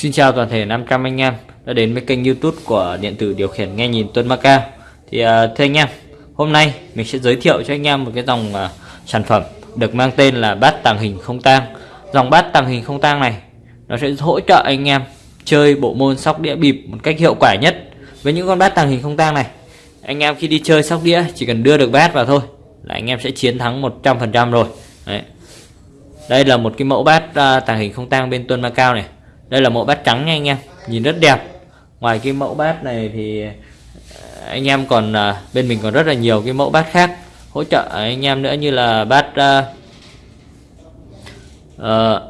Xin chào toàn thể 500 anh em đã đến với kênh youtube của điện tử điều khiển nghe nhìn Tuấn Macao Thì uh, thưa anh em, hôm nay mình sẽ giới thiệu cho anh em một cái dòng uh, sản phẩm được mang tên là bát tàng hình không tang. Dòng bát tàng hình không tang này nó sẽ hỗ trợ anh em chơi bộ môn sóc đĩa bịp một cách hiệu quả nhất. Với những con bát tàng hình không tang này Anh em khi đi chơi sóc đĩa chỉ cần đưa được bát vào thôi là anh em sẽ chiến thắng 100% rồi. Đấy. Đây là một cái mẫu bát uh, tàng hình không tang bên Tuân Macao này đây là mẫu bát trắng nha anh em. Nhìn rất đẹp. Ngoài cái mẫu bát này thì ờ, anh em còn ờ, bên mình còn rất là nhiều cái mẫu bát khác hỗ trợ anh em nữa như là bát uh, uh,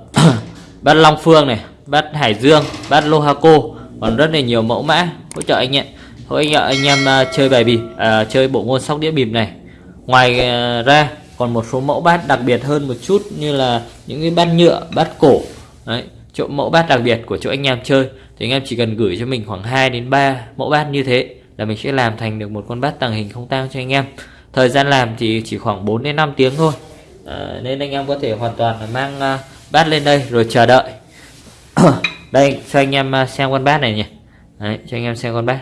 bát Long Phương này bát Hải Dương bát Lohaco còn rất là nhiều mẫu mã hỗ trợ anh em hỗ trợ anh em uh, chơi bài bịp uh, chơi bộ môn sóc đĩa bịp này. Ngoài uh, ra còn một số mẫu bát đặc biệt hơn một chút như là những cái bát nhựa bát cổ. Đấy chỗ mẫu bát đặc biệt của chỗ anh em chơi. Thì anh em chỉ cần gửi cho mình khoảng 2 đến 3 mẫu bát như thế là mình sẽ làm thành được một con bát tàng hình không tang cho anh em. Thời gian làm thì chỉ khoảng 4 đến 5 tiếng thôi. À, nên anh em có thể hoàn toàn là mang uh, bát lên đây rồi chờ đợi. Đây cho anh em à, xem con bát này nhỉ. Đấy, cho anh em xem con bát.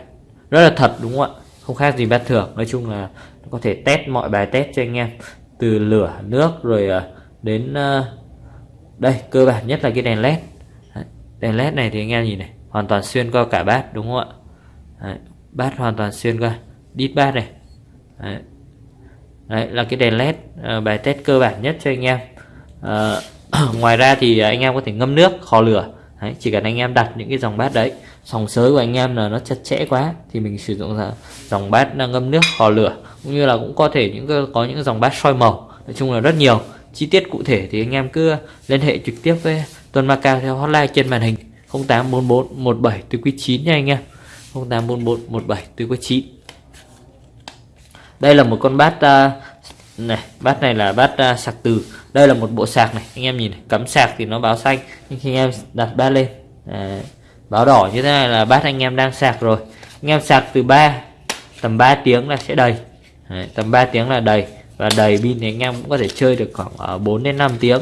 Rất là thật đúng không ạ? Không khác gì bát thường. Nói chung là có thể test mọi bài test cho anh em. Từ lửa nước rồi uh, đến uh, đây cơ bản nhất là cái đèn led đèn led này thì anh em nhìn này hoàn toàn xuyên qua cả bát đúng không ạ? Đấy, bát hoàn toàn xuyên qua đít bát này. Đấy. Đấy là cái đèn led ờ, bài test cơ bản nhất cho anh em. À, ngoài ra thì anh em có thể ngâm nước kho lửa. Đấy, chỉ cần anh em đặt những cái dòng bát đấy sòng sới của anh em là nó chặt chẽ quá thì mình sử dụng dòng bát ờ, ngâm nước kho lửa. Cũng như là cũng có thể những có những dòng bát soi màu. Nói chung là rất nhiều. Chi tiết cụ thể thì anh em cứ liên hệ trực tiếp với Tuần Macao theo hotline trên màn hình 0844 17 từ quý 9 nha anh em. 0844 17 từ quý 9 đây là một con bát uh, này bát này là bát uh, sạc từ. Đây là một bộ sạc này anh em nhìn này, cắm sạc thì nó báo xanh nhưng khi anh em đặt bát lên à, báo đỏ như thế này là bát anh em đang sạc rồi. Anh em sạc từ 3 tầm 3 tiếng là sẽ đầy. Đấy, tầm 3 tiếng là đầy và đầy pin thì anh em cũng có thể chơi được khoảng à, 4 đến 5 tiếng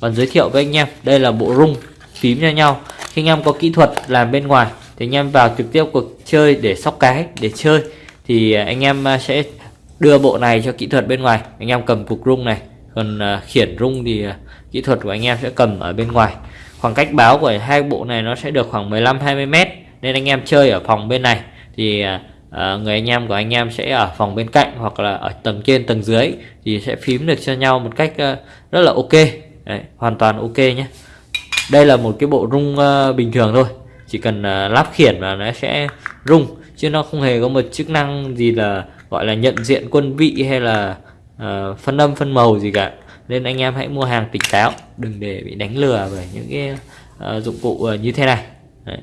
còn giới thiệu với anh em đây là bộ rung phím cho nhau. Khi anh em có kỹ thuật làm bên ngoài thì anh em vào trực tiếp cuộc chơi để sóc cái để chơi. Thì anh em à, sẽ đưa bộ này cho kỹ thuật bên ngoài. Anh em cầm cục rung này còn à, khiển rung thì à, kỹ thuật của anh em sẽ cầm ở bên ngoài. Khoảng cách báo của hai bộ này nó sẽ được khoảng 15 20 mét nên anh em chơi ở phòng bên này. Thì à, người anh em của anh em sẽ ở phòng bên cạnh hoặc là ở tầng trên tầng dưới thì sẽ phím được cho nhau một cách uh, rất là ok. Đấy, hoàn toàn ok nhé. Đây là một cái bộ rung uh, bình thường thôi. Chỉ cần uh, lắp khiển và nó sẽ rung chứ nó không hề có một chức năng gì là gọi là nhận diện quân vị hay là uh, phân âm phân màu gì cả. Nên anh em hãy mua hàng tỉnh táo đừng để bị đánh lừa bởi những cái uh, dụng cụ uh, như thế này. Đấy.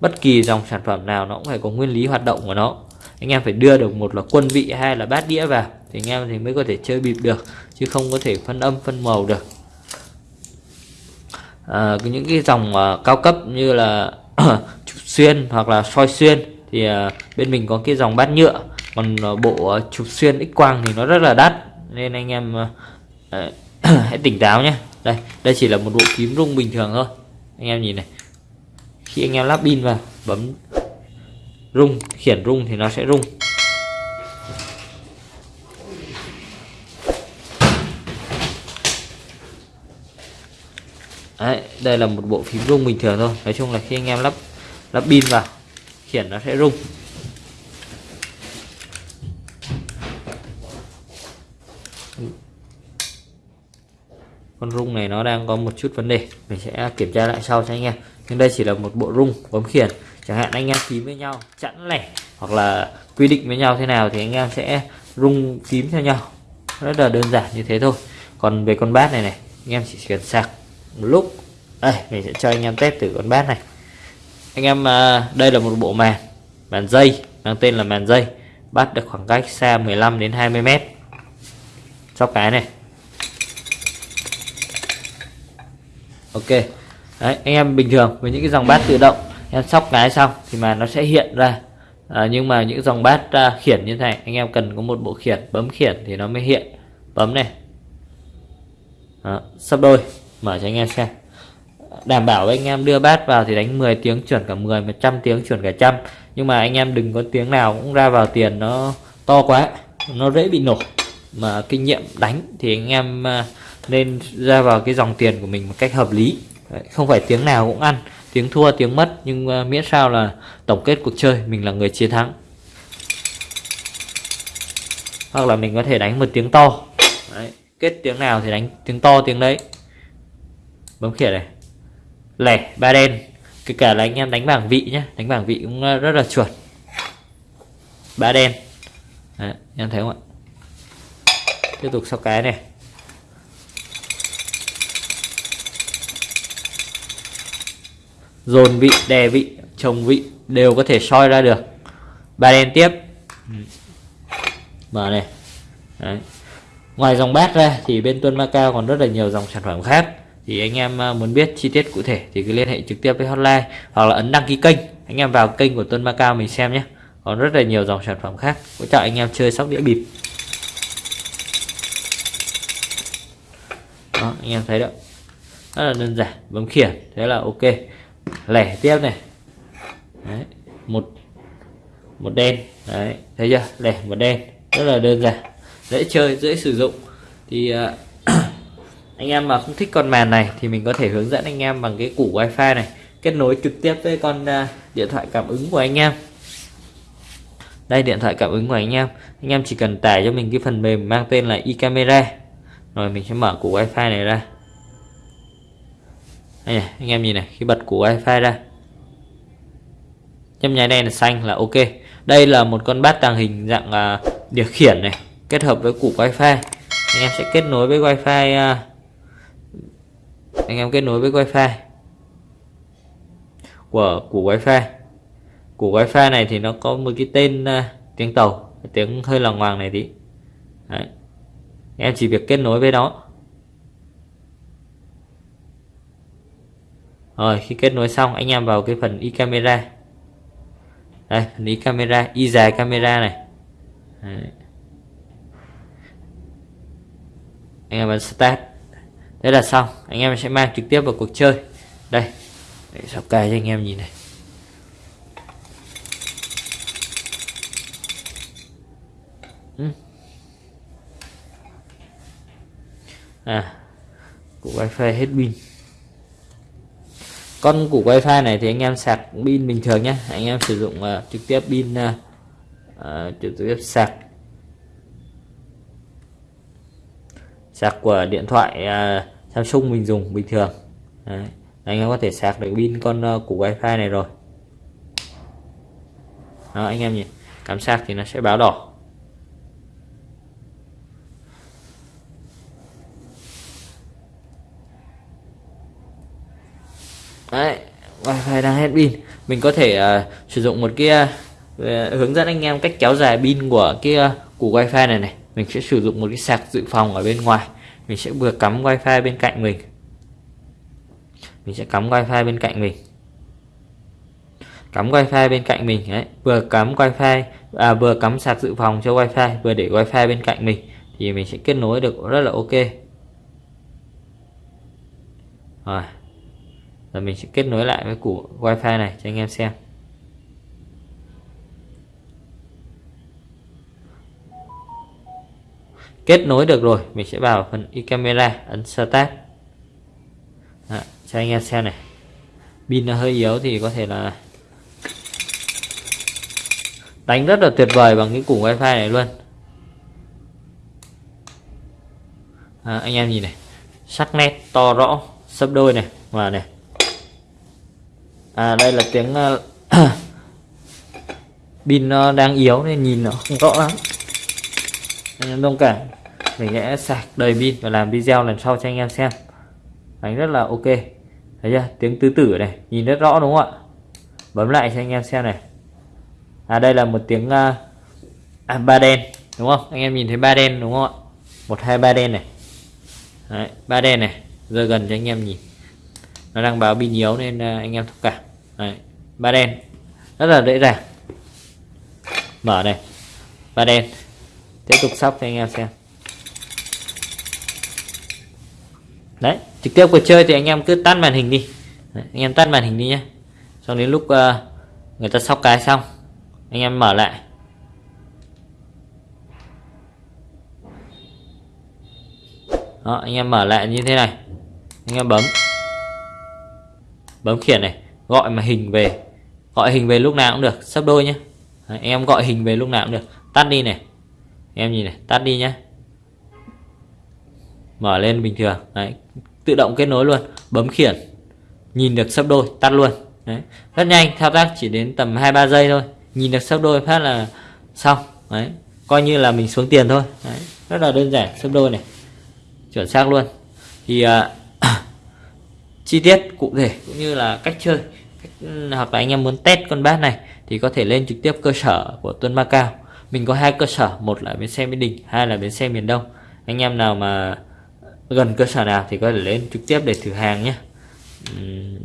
bất kỳ dòng sản phẩm nào nó cũng phải có nguyên lý hoạt động của nó. Anh em phải đưa được một là quân vị hay là bát đĩa vào thì anh em thì mới có thể chơi bịp được chứ không có thể phân âm phân màu được. À, những cái dòng uh, cao cấp như là chụp xuyên hoặc là soi xuyên thì uh, bên mình có cái dòng bát nhựa. Còn uh, bộ uh, chụp xuyên x quang thì nó rất là đắt nên anh em uh, hãy tỉnh táo nhé. Đây đây chỉ là một bộ kiếm rung bình thường thôi. Anh em nhìn này khi anh em lắp pin vào bấm rung khiển rung thì nó sẽ rung Đấy, đây là một bộ phím rung bình thường thôi. Nói chung là khi anh em lắp lắp pin vào, khiển nó sẽ rung. Con rung này nó đang có một chút vấn đề, mình sẽ kiểm tra lại sau cho anh em. Nhưng đây chỉ là một bộ rung, bấm khiển. Chẳng hạn anh em phím với nhau, chẵn lẻ, hoặc là quy định với nhau thế nào thì anh em sẽ rung phím theo nhau. Rất là đơn giản như thế thôi. Còn về con bát này này, anh em chỉ cần sạc một lúc đây mình sẽ cho anh em test thử con bát này. Anh em à, đây là một bộ màn màn dây mang tên là màn dây. Bắt được khoảng cách xa 15 đến 20 mét. Sóc cái này. Ok. Đấy anh em bình thường với những cái dòng bát tự động em sóc cái xong thì mà nó sẽ hiện ra. À, nhưng mà những dòng bát uh, khiển như thế này anh em cần có một bộ khiển bấm khiển thì nó mới hiện. Bấm này. Đó, sắp đôi. Mở cho anh em xem đảm bảo anh em đưa bát vào thì đánh 10 tiếng chuẩn cả 10 100 tiếng chuẩn cả trăm. Nhưng mà anh em đừng có tiếng nào cũng ra vào tiền nó to quá nó dễ bị nổ. Mà kinh nghiệm đánh thì anh em à, nên ra vào cái dòng tiền của mình một cách hợp lý. Đấy, không phải tiếng nào cũng ăn tiếng thua tiếng mất. Nhưng uh, miễn sao là tổng kết cuộc chơi mình là người chiến thắng. Hoặc là mình có thể đánh một tiếng to. Đấy, kết tiếng nào thì đánh tiếng to tiếng đấy. Bấm khiển này lẻ ba đen. Kể cả là anh em đánh bảng vị nhé đánh bảng vị cũng ờ, rất là chuẩn. Ba đen. Đấy, em thấy không ạ? Tiếp tục sau cái này. Dồn vị đè vị chồng vị đều có thể soi ra được. Ba đen tiếp. Mở này. Đấy. ngoài dòng bát ra thì bên tuân Macao còn rất là nhiều dòng sản phẩm khác thì anh em ờ, muốn biết chi tiết cụ thể thì cứ liên hệ trực tiếp với hotline hoặc là ấn đăng ký kênh. Anh em vào kênh của tuân Macao mình xem nhé. Còn rất là nhiều dòng sản phẩm khác. Hỗ trợ anh em chơi sóc đĩa bịp. Đó anh em thấy đó. Rất là đơn giản bấm khiển thế là ok. Lẻ tiếp này. Đấy, một một đen. Đấy thấy chưa? Lẻ một đen. Rất là đơn giản. Dễ chơi dễ sử dụng. Thì uh, anh em mà không thích con màn này thì mình có thể hướng dẫn anh em bằng cái củ wifi này kết nối trực tiếp với con à, điện thoại cảm ứng của anh em. Đây điện thoại cảm ứng của anh em. Anh em chỉ cần tải cho mình cái phần mềm mang tên là iCamera rồi mình sẽ mở củ wifi này ra. Đây này, anh em nhìn này khi bật củ wifi ra. Nhấp nháy đen là xanh là ok. Đây là một con bát tàng hình dạng uh, điều khiển này kết hợp với củ wifi. Anh em sẽ kết nối với wifi uh, anh em kết nối với wifi. Của củ wifi. Củ wifi này thì nó có một cái tên uh, tiếng tàu. Tiếng hơi lằng ngoằng này tí. Đấy. em chỉ việc kết nối với nó. Rồi khi kết nối xong anh em vào cái phần i camera. Đây phần i camera y dài camera này. Đấy. anh em bấm start thế là xong. Anh em sẽ mang trực tiếp vào cuộc chơi. Đây. Để sắp cài cho anh em nhìn này. Ừ. À. Củ wifi hết pin. Con củ wifi này thì anh em sạc pin bình thường nhé anh em sử dụng uh, trực tiếp pin uh, uh, trực tiếp sạc sạc của điện thoại uh, Samsung mình dùng bình thường. Đấy. anh em có thể sạc được pin con uh, củ wifi này rồi. Đó anh em nhìn cắm sạc thì nó sẽ báo đỏ. Đấy wifi đang hết pin. Mình có thể uh, sử dụng một cái uh, hướng dẫn anh em cách kéo dài pin của cái uh, củ wifi này này mình sẽ sử dụng một cái sạc dự phòng ở bên ngoài. Mình sẽ vừa cắm wifi bên cạnh mình. Mình sẽ cắm wifi bên cạnh mình. Cắm wifi bên cạnh mình, đấy. Vừa cắm wifi à vừa cắm sạc dự phòng cho wifi, vừa để wifi bên cạnh mình, thì mình sẽ kết nối được rất là ok. Rồi. Rồi mình sẽ kết nối lại với củ wifi này cho anh em xem. Kết nối được rồi mình sẽ vào phần e camera ấn start. Đó, cho anh em xem này. Pin nó hơi yếu thì có thể là đánh rất là tuyệt vời bằng cái củ wifi này luôn. À, anh em nhìn này. Sắc nét to rõ sấp đôi này và này. À đây là tiếng uh, pin nó đang yếu nên nhìn nó không rõ lắm. Anh em thông cảm mình sẽ sạc đầy pin và làm video lần sau cho anh em xem. Đánh rất là ok. Thấy chưa? Tiếng tứ tử này nhìn rất rõ đúng không ạ? Bấm lại cho anh em xem này. À đây là một tiếng uh, à, ba đen đúng không? Anh em nhìn thấy ba đen đúng không ạ? Một hai ba đen này. Đấy, ba đen này. Giờ gần cho anh em nhìn. Nó đang báo pin yếu nên uh, anh em thông cảm. Đấy, ba đen. Rất là dễ dàng. Mở này. Ba đen. Tiếp tục sóc cho anh em xem. Đấy trực tiếp cuộc chơi thì anh em cứ tắt màn hình đi. Đấy, anh em tắt màn hình đi nhé xong đến lúc uh, người ta sóc cái xong anh em mở lại. Đó anh em mở lại như thế này. Anh em bấm. Bấm khiển này gọi mà hình về. Gọi hình về lúc nào cũng được sắp đôi nhé Đấy, em gọi hình về lúc nào cũng được. Tắt đi này. Em nhìn này tắt đi nhé mở lên bình thường. Đấy, tự động kết nối luôn. Bấm khiển. Nhìn được sắp đôi tắt luôn. Đấy, rất nhanh. Thao tác chỉ đến tầm 2-3 giây thôi. Nhìn được sắp đôi phát là xong. Đấy, coi như là mình xuống tiền thôi. Đấy, rất là đơn giản sắp đôi này. Chuẩn xác luôn. Thì à, chi tiết cụ thể cũng như là cách chơi cách, ừ, hoặc là anh em muốn test con bát này thì có thể lên trực tiếp cơ sở của Tuấn Macao mình có hai cơ sở một là bến xe Mỹ Đình hai là bến xe miền Đông. Anh em nào mà gần cơ sở nào thì có thể lên trực tiếp để thử hàng nhé.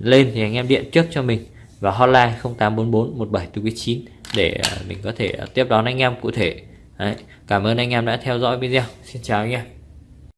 Lên thì anh em điện trước cho mình và hotline 0844 17499 để à, mình có thể à, tiếp đón anh em cụ thể. Đấy. cảm ơn anh em đã theo dõi video. Xin chào anh em.